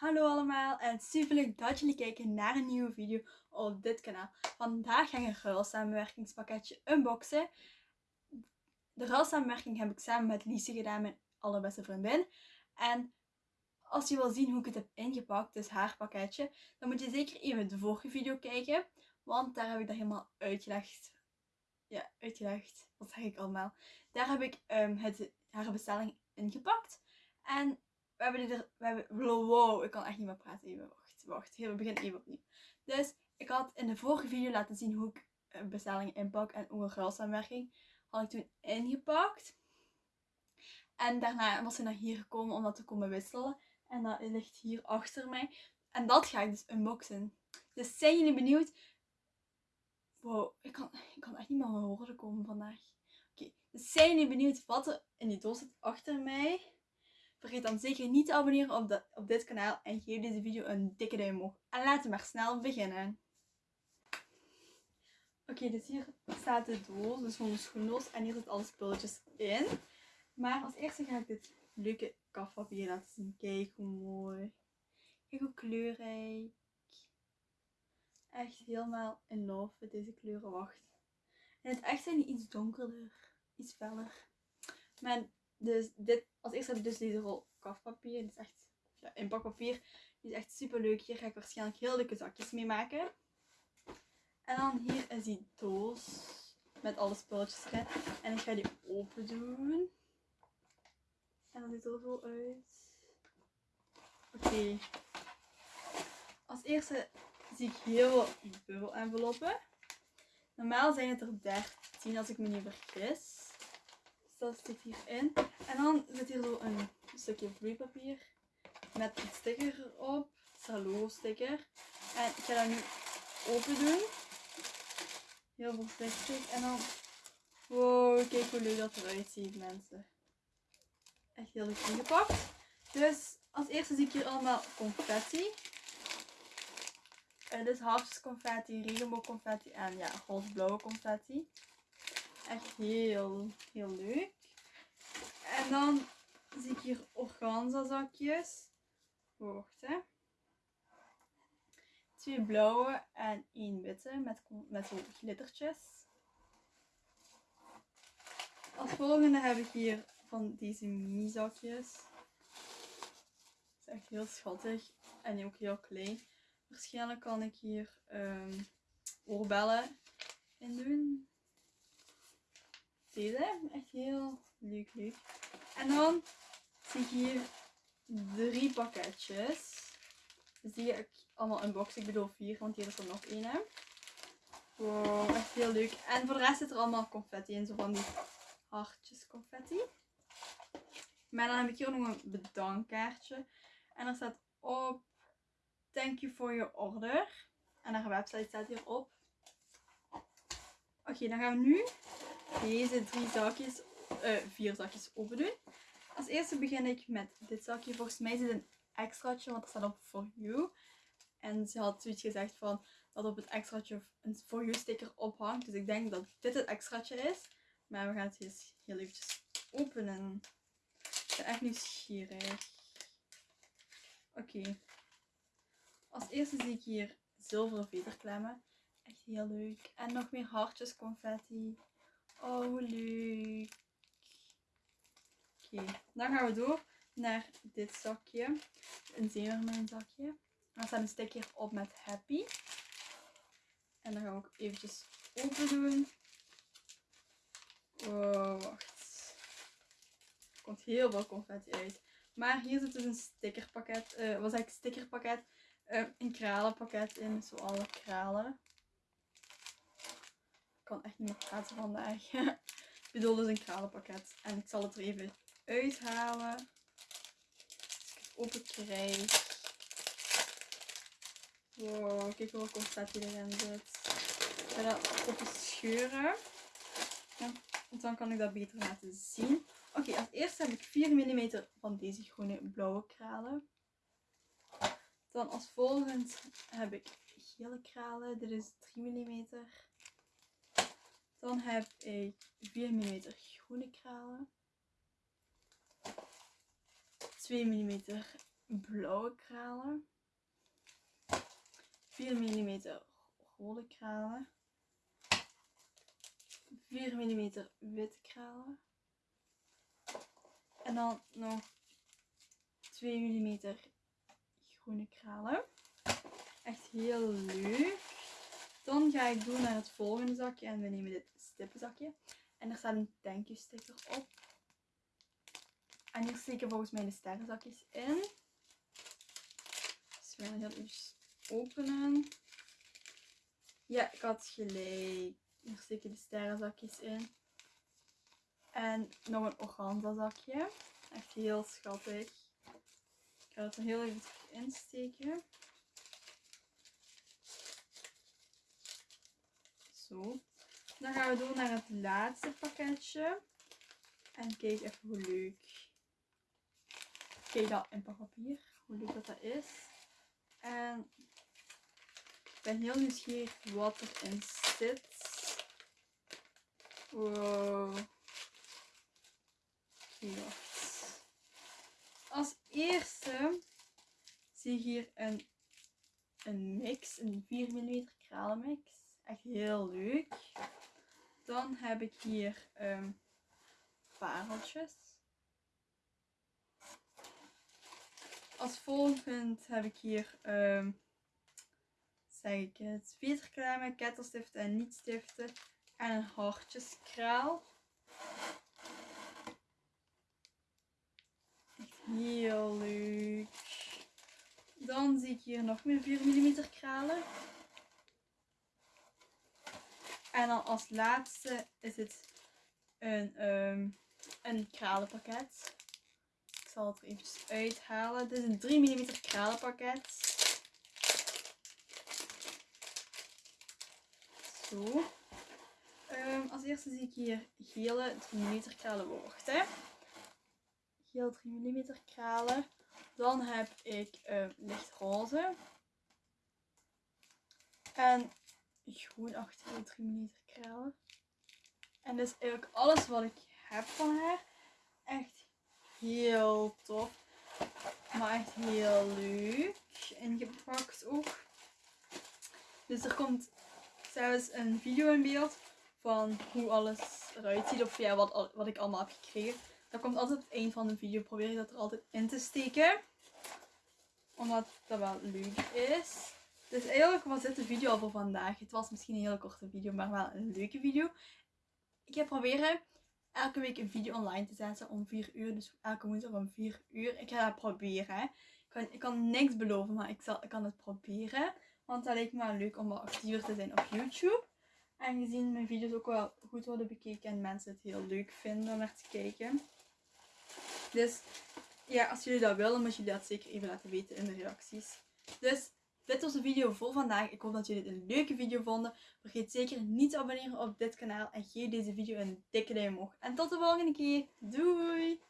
Hallo allemaal en super leuk dat jullie kijken naar een nieuwe video op dit kanaal. Vandaag ga ik een ruilsamenwerkingspakketje unboxen. De ruilsamenwerking heb ik samen met Lise gedaan, mijn allerbeste vriendin. En als je wil zien hoe ik het heb ingepakt, dus haar pakketje, dan moet je zeker even de vorige video kijken. Want daar heb ik dat helemaal uitgelegd. Ja, uitgelegd. Wat zeg ik allemaal? Daar heb ik um, het, haar bestelling ingepakt. En we hebben dit we hebben, wow, ik kan echt niet meer praten. Even, wacht, wacht. we beginnen even opnieuw. Dus, ik had in de vorige video laten zien hoe ik een bestelling inpak en hoe een ruilsamenwerking. Had ik toen ingepakt. En daarna was ze naar hier gekomen om dat te komen wisselen. En dat ligt hier achter mij. En dat ga ik dus unboxen. Dus zijn jullie benieuwd? Wow, ik kan, ik kan echt niet meer woorden komen vandaag. Oké, dus zijn jullie benieuwd wat er in die doos zit achter mij? Vergeet dan zeker niet te abonneren op, op dit kanaal en geef deze video een dikke duim omhoog. En laten we maar snel beginnen. Oké, dus hier staat de doos, dus gewoon de schoendoos. En hier zitten alle spulletjes in. Maar als eerste ga ik dit leuke kafpapier laten zien. Kijk hoe mooi. Kijk hoe kleurrijk. Echt helemaal in love met deze kleuren. Wacht. En het echt zijn die iets donkerder. Iets feller. Maar dus dit, als eerste heb ik dus deze rol kafpapier. Dit is echt ja, inpakpapier. Die is echt super leuk. Hier ga ik waarschijnlijk heel leuke zakjes mee maken. En dan hier is die doos met alle spulletjes erin. En ik ga die open doen. En dan ziet er zo uit. Oké. Als eerste zie ik heel veel bubbel enveloppen. Normaal zijn het er 13 als ik me niet vergis. Dat zit hierin. En dan zit hier zo een stukje vloeipapier met een sticker erop. Salo sticker. En ik ga dat nu open doen. Heel voorzichtig. En dan... Wow, kijk hoe leuk dat eruit ziet mensen. Echt heel leuk ingepakt. Dus als eerste zie ik hier allemaal confetti. Uh, dit is hartjes confetti, regenboog confetti en ja, roze-blauwe confetti. Echt heel, heel leuk. En dan zie ik hier organza zakjes. Wacht hè. Twee blauwe en één witte met, met zo glittertjes. Als volgende heb ik hier van deze mini zakjes. Het is echt heel schattig en ook heel klein. Waarschijnlijk kan ik hier um, oorbellen in doen. Deze, echt heel leuk, leuk. En dan zie ik hier drie pakketjes. Ga ik allemaal unboxen. Ik bedoel vier, want hier is er nog één. Wow, echt heel leuk. En voor de rest zit er allemaal confetti in. Zo van die hartjes confetti. Maar dan heb ik hier nog een bedankkaartje. En er staat op Thank you for your order. En haar website staat hierop. Oké, dan gaan we nu deze drie zakjes, uh, vier zakjes open doen. Als eerste begin ik met dit zakje. Volgens mij is het een extraatje, want er staat op for you. En ze had zoiets gezegd van dat op het extraatje een for you sticker ophangt. Dus ik denk dat dit het extraatje is. Maar we gaan het eens heel eventjes openen. Ik ben echt nieuwsgierig. Oké. Als eerste zie ik hier zilveren veterklemmen. Echt heel leuk. En nog meer hartjes confetti. Oh, leuk. Oké, dan gaan we door naar dit zakje. Een zeemermin zakje. Er staat een sticker op met happy. En dan gaan we ook eventjes open doen. Oh, wacht. Er komt heel veel confetti uit. Maar hier zit dus een stickerpakket. Uh, zeg ik? Stickerpakket. Uh, een kralenpakket in. Zo alle kralen. Kan echt niet meer praten vandaag. ik bedoel dus een kralenpakket. En ik zal het er even uithalen. Als ik het open krijg. Wow, kijk hoeveel confetti erin zit. Ik ga dat open scheuren. Want dan kan ik dat beter laten zien. Oké, als eerste heb ik 4 mm van deze groene blauwe kralen. Dan als volgend heb ik gele kralen. Dit is 3 mm. Dan heb ik 4 mm groene kralen. 2 mm blauwe kralen. 4 mm rode kralen. 4 mm witte kralen. En dan nog 2 mm groene kralen. Echt heel leuk. Dan ga ik doen naar het volgende zakje en we nemen dit stippenzakje. En er staat een thank you sticker op. En hier steken volgens mij de sterrenzakjes in. Dus we gaan heel even openen. Ja, ik had gelijk. Hier steken de sterrenzakjes in. En nog een organza zakje. Echt heel schattig. Ik ga het er heel even insteken. Zo. Dan gaan we door naar het laatste pakketje. En kijk even hoe leuk. Kijk dat in papier. Hoe leuk dat, dat is. En ik ben heel nieuwsgierig wat erin zit. Wow. Wacht. Als eerste zie ik hier een, een mix, een 4 mm kralenmix. Echt heel leuk. Dan heb ik hier um, pareltjes. Als volgend heb ik hier, um, zeg ik het, veterklemmen, kettelstiften en niet-stiften en een hartjeskraal. Echt heel leuk. Dan zie ik hier nog meer 4 mm kralen. En dan als laatste is het een, um, een kralenpakket. Ik zal het er eventjes uithalen. Dit is een 3 mm kralenpakket. Zo. Um, als eerste zie ik hier gele 3 mm kralenworten. Geel 3 mm kralen. Dan heb ik um, lichtroze. En groenachtige 3 mm kralen. En dit is eigenlijk alles wat ik heb van haar. Echt heel tof. Maar echt heel leuk. Ingepakt ook. Dus er komt zelfs een video in beeld van hoe alles eruit ziet. Of ja, wat, wat ik allemaal heb gekregen. Dat komt altijd op het eind van de video. Probeer ik dat er altijd in te steken. Omdat dat wel leuk is. Dus eigenlijk was dit de video al voor vandaag. Het was misschien een hele korte video, maar wel een leuke video. Ik ga proberen elke week een video online te zetten om 4 uur. Dus elke woensdag om 4 uur. Ik ga dat proberen. Ik kan, ik kan niks beloven, maar ik, zal, ik kan het proberen. Want dat lijkt me leuk om wat actiever te zijn op YouTube. En gezien mijn video's ook wel goed worden bekeken en mensen het heel leuk vinden om naar te kijken. Dus ja, als jullie dat willen, moet jullie dat zeker even laten weten in de reacties. Dus dit was de video voor vandaag. Ik hoop dat jullie het een leuke video vonden. Vergeet zeker niet te abonneren op dit kanaal. En geef deze video een dikke duim omhoog. En tot de volgende keer. Doei!